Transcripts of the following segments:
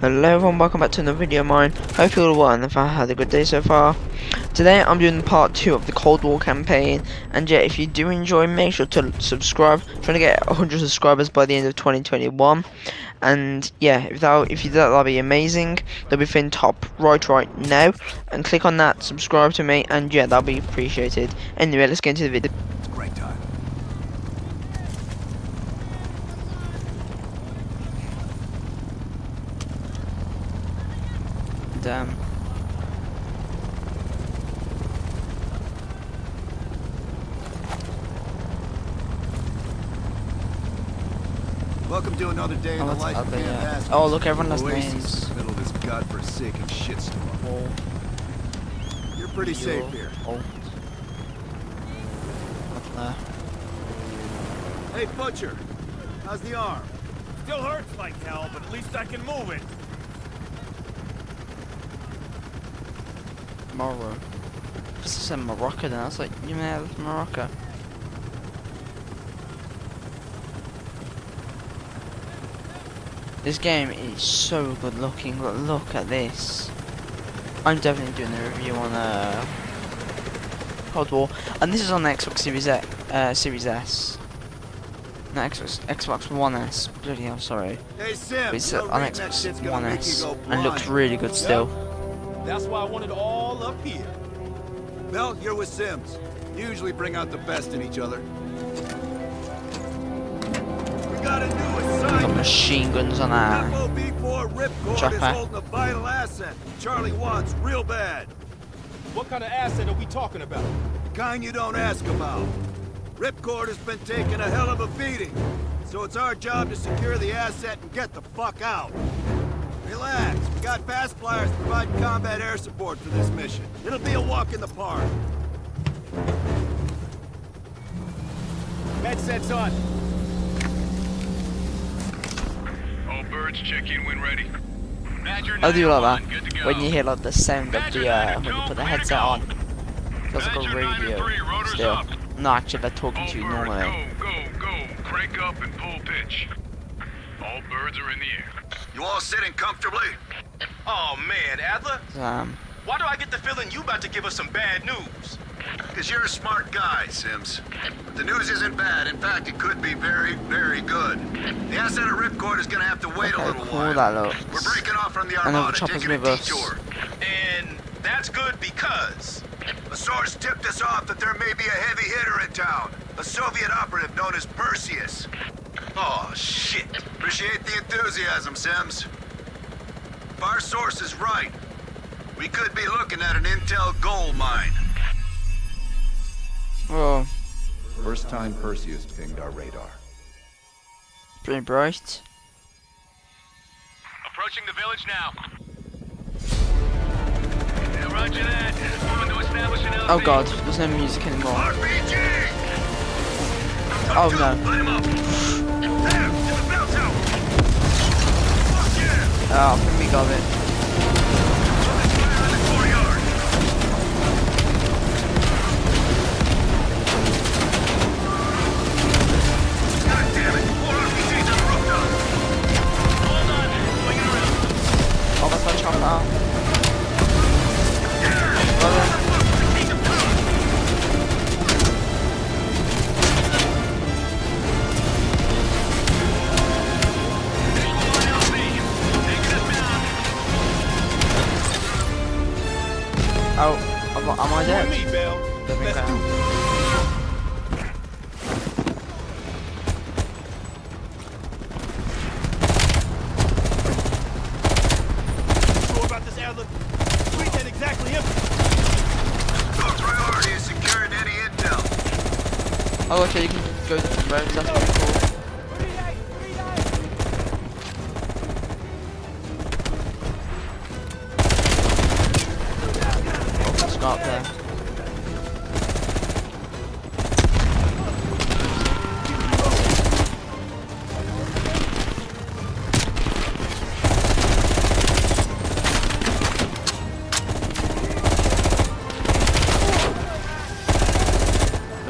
Hello everyone, welcome back to another video of mine. Hope you're all well and I had a good day so far. Today I'm doing part 2 of the Cold War campaign and yeah, if you do enjoy make sure to subscribe. I'm trying to get 100 subscribers by the end of 2021 and yeah, if that if you do that that'll be amazing. There'll be thing top right right now and click on that, subscribe to me and yeah, that'll be appreciated. Anyway, let's get into the video. It's a great time. And, um, Welcome to another day in Oh, the life of ugly, Camp yeah. Oh, look, everyone has Oasis names. in the middle of this godforsaken shitstorm. You're pretty safe here. Oh. Up there. Hey, Butcher. How's the arm? Still hurts like hell, but at least I can move it. Morocco. This is in Morocco then. I was like, you may have Morocco. This game is so good looking, but look at this. I'm definitely doing a review on uh, Cold War, and this is on the Xbox Series X, uh, Series S. No, Xbox, Xbox One S. Bloody hell, sorry. Hey, Sim. But it's uh, on reading that shit's Xbox One S, go and looks really good still. That's why I want it all up here. Well, you're with Sims. Usually bring out the best in each other. We got a new Got assignment. machine guns on our FOB4 Ripcord is holding a vital asset. Charlie wants real bad. What kind of asset are we talking about? The kind you don't ask about. Ripcord has been taking a hell of a beating, so it's our job to secure the asset and get the fuck out. Relax, we got fast flyers providing combat air support for this mission. It'll be a walk in the park. Med set's on. All birds check in when ready. Badger I do like 901, good to that when you hear like the sound of the uh, when you put the headset on. Feels like a Badger nine and radio still. up. No, actually they're talking to you normally. go, go, go. Crank up and pull pitch. All birds are in the air. You all sitting comfortably? Oh man, Adler, Um, why do I get the feeling you about to give us some bad news? Because you're a smart guy, Sims. But the news isn't bad. In fact, it could be very, very good. The asset at Ripcord is gonna have to wait a okay, little cool while. that We're breaking off from the I know the Armada, chopper's taking a with detour. And that's good because A source tipped us off that there may be a heavy hitter in town. A Soviet operative known as Perseus. Oh shit. Appreciate the enthusiasm, Sims. If our source is right, we could be looking at an intel gold mine. Oh, First time Perseus pinged our radar. pretty bright. Approaching the village now. Yeah, roger that. Moving to establish an Oh god, there's no music anymore. RPG! Oh no. Oh, think we got it. Let's fire in the courtyard! Oh, okay, you can go different roads. That's.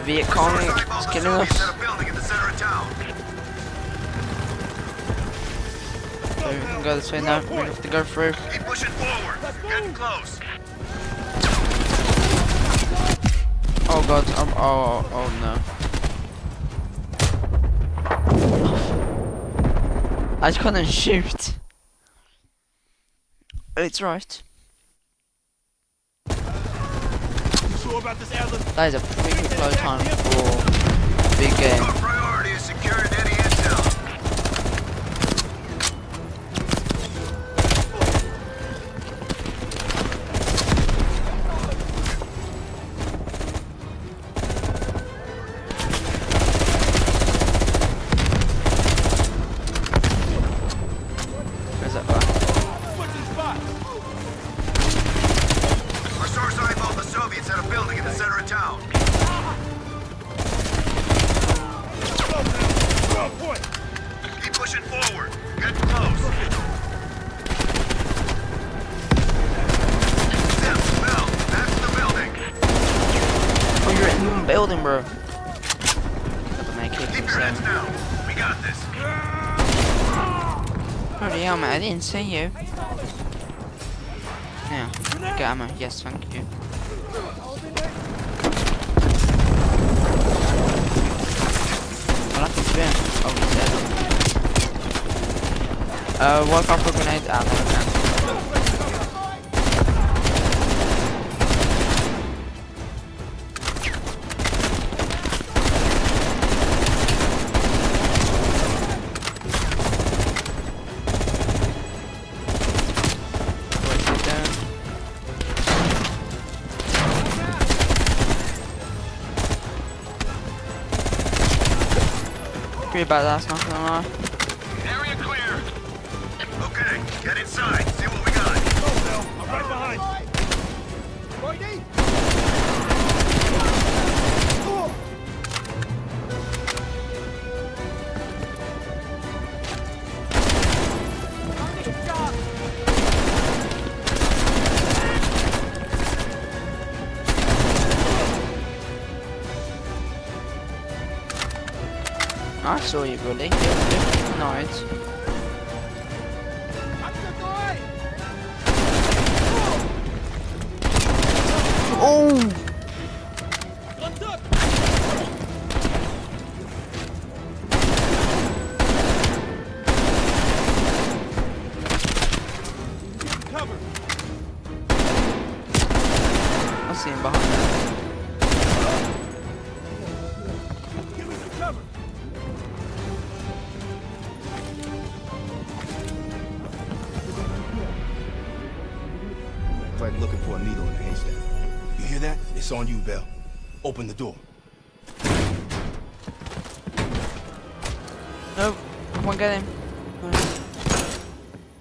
Viet Cong is killing us. At a building in the center of town. So we can go this way now. We have to go through. Keep pushing forward. Getting close. Oh god, um, oh, oh, oh no. I couldn't shoot. It's right. Sure about this, Adler? That is a pretty slow time for a big game. The center of town. Keep pushing forward. Getting close. Zip, Bill, that's the building. Oh, you're in the building, bro. Keep your heads down. We got this. Holy hell, man, I didn't see you. Now, get ammo. Yes, thank you. I like his bin. Oh, he's dead. Uh, off a grenade. Can't. Where's he? Pretty badass, not gonna lie. Get inside. See what we got. Ah, I'm right behind. I saw you, buddy. You're Like looking for a needle in a haystack. You hear that? It's on you, Bell. Open the door. No, come on, get him.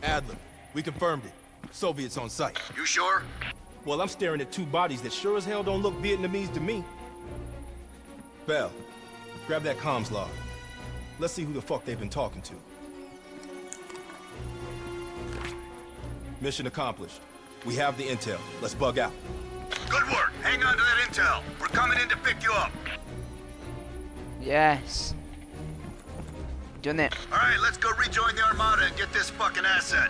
Adler, we confirmed it. Soviets on site. You sure? Well, I'm staring at two bodies that sure as hell don't look Vietnamese to me. Bell, grab that comms log. Let's see who the fuck they've been talking to. Mission accomplished. We have the intel. Let's bug out. Good work. Hang on to that intel. We're coming in to pick you up. Yes. Doing it. All right, let's go rejoin the Armada and get this fucking asset.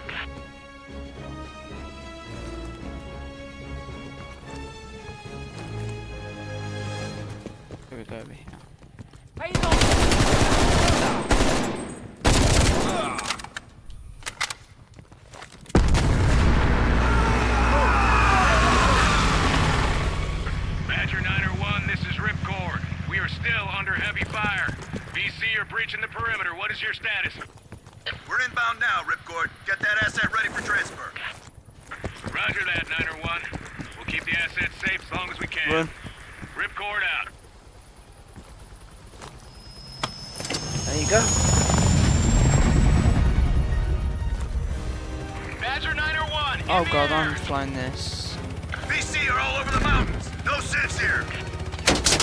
VC are all over the mountains. No sense here.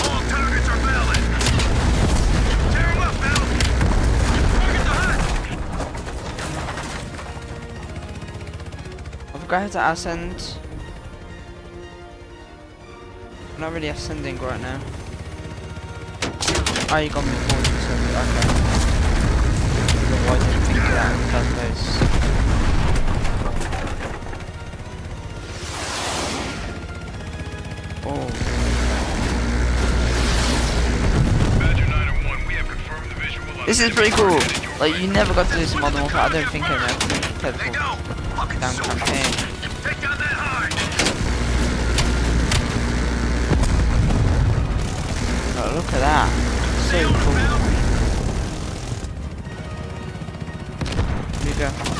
All targets are valid. Tear 'em up, Bell. Target the hut. I forgot how to ascend. I'm not really ascending right now. Oh, you got me forward, so okay. Why didn't think of that in the first place? Oh. This is pretty cool. Like you never got to Modern Warfare. I don't think I ever played for damn campaign. Oh, look at that. So cool. Here you go.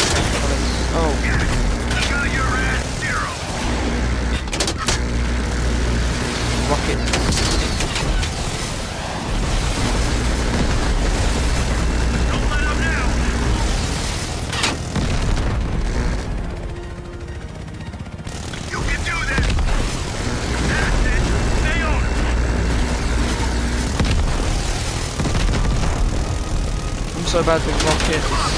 So bad with rockets.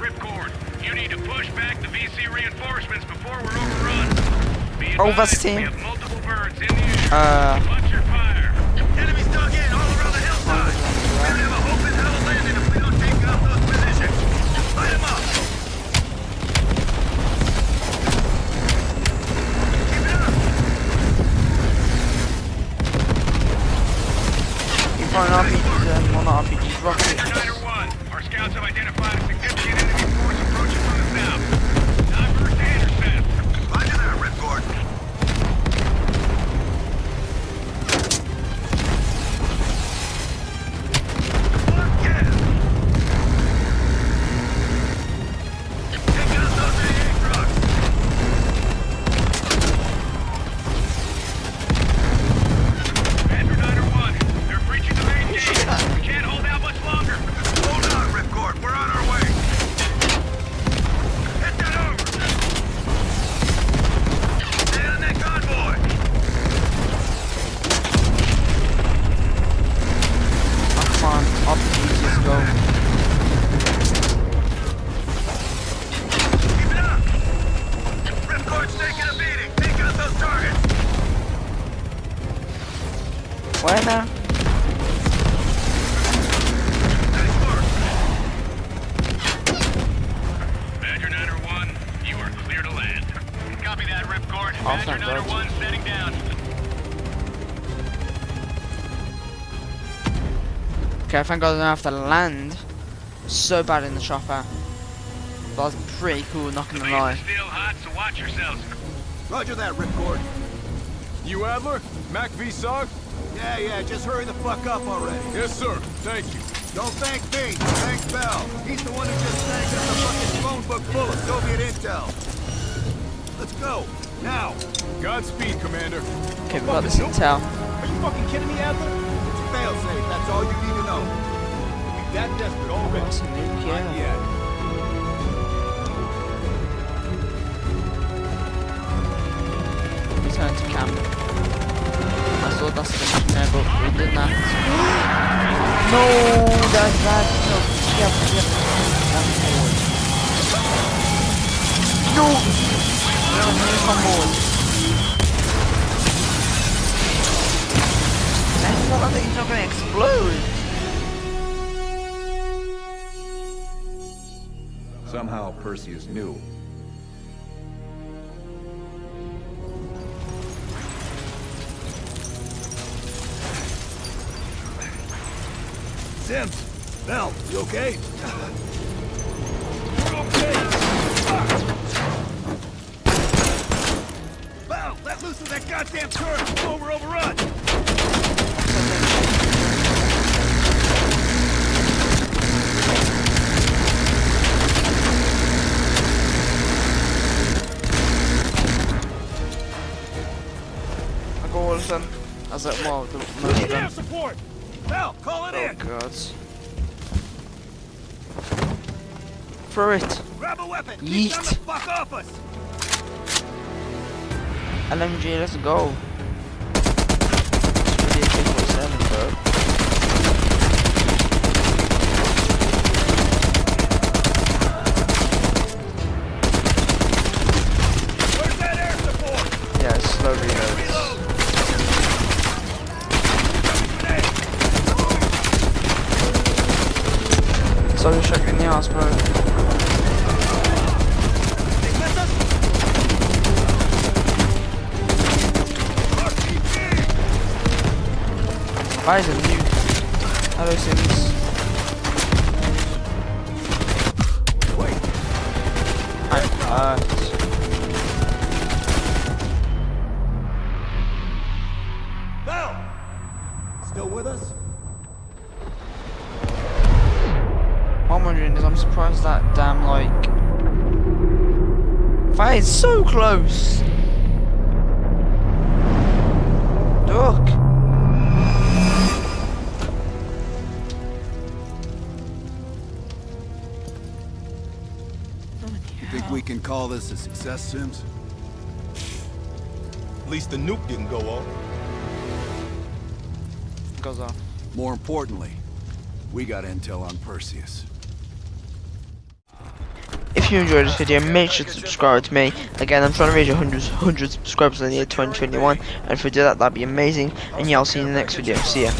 Ripcord. You need to push back the VC reinforcements before we're overrun. Be advised, team. We have multiple birds in the air. Uh, Watch your fire. Enemies dug in all around the hillside. We have a hope in hell landing if we don't take out those positions. Light them up. Keep it up. find RPGs and not RPGs, Badger rockets. Niner 1, our scouts have identified a significant enemy force Okay, thank God I don't have to land. So bad in the chopper. That was pretty cool, not gonna lie. still hot, so watch yourselves. Roger that, Ripcord. You Adler? MACV SOG? Yeah, yeah, just hurry the fuck up already. Yes, sir. Thank you. Don't thank me, thank Bell. He's the one who just snagged us a fucking phone book full of Soviet intel. Let's go, now. Godspeed, Commander. Okay, we got this intel. Are you fucking kidding me, Adler? Failsafe, that's all you need to know. You that desperate already? Not yeah. yet. Return to camp. I saw that's the there, but we did not. no, that's that. No, yep, yep. That's forward. No! No, he's on board. Thought that thing's not gonna explode. Somehow Perseus knew. Sims, Bell, you okay? Bell, let loose of that goddamn turret before we're overrun! I got all of them. That's was like, well, the of support! Bell, call it Oh in! god. Throw it. Grab a weapon! Keep Yeet. the fuck off us! LMG, let's go. It's really a AK-47, bro. Where's that air support? Yeah, it's slow reloads. So ass, bro. Why is it new? Hello, Sims. Can call this a success, Sims? At least the nuke didn't go off. Goes off. More importantly, we got intel on Perseus. If you enjoyed this video, make sure to subscribe to me. Again, I'm trying to reach 100, 100 subscribers in the year 2021, and if we do that, that'd be amazing. And yeah, I'll see you in the next video. See ya.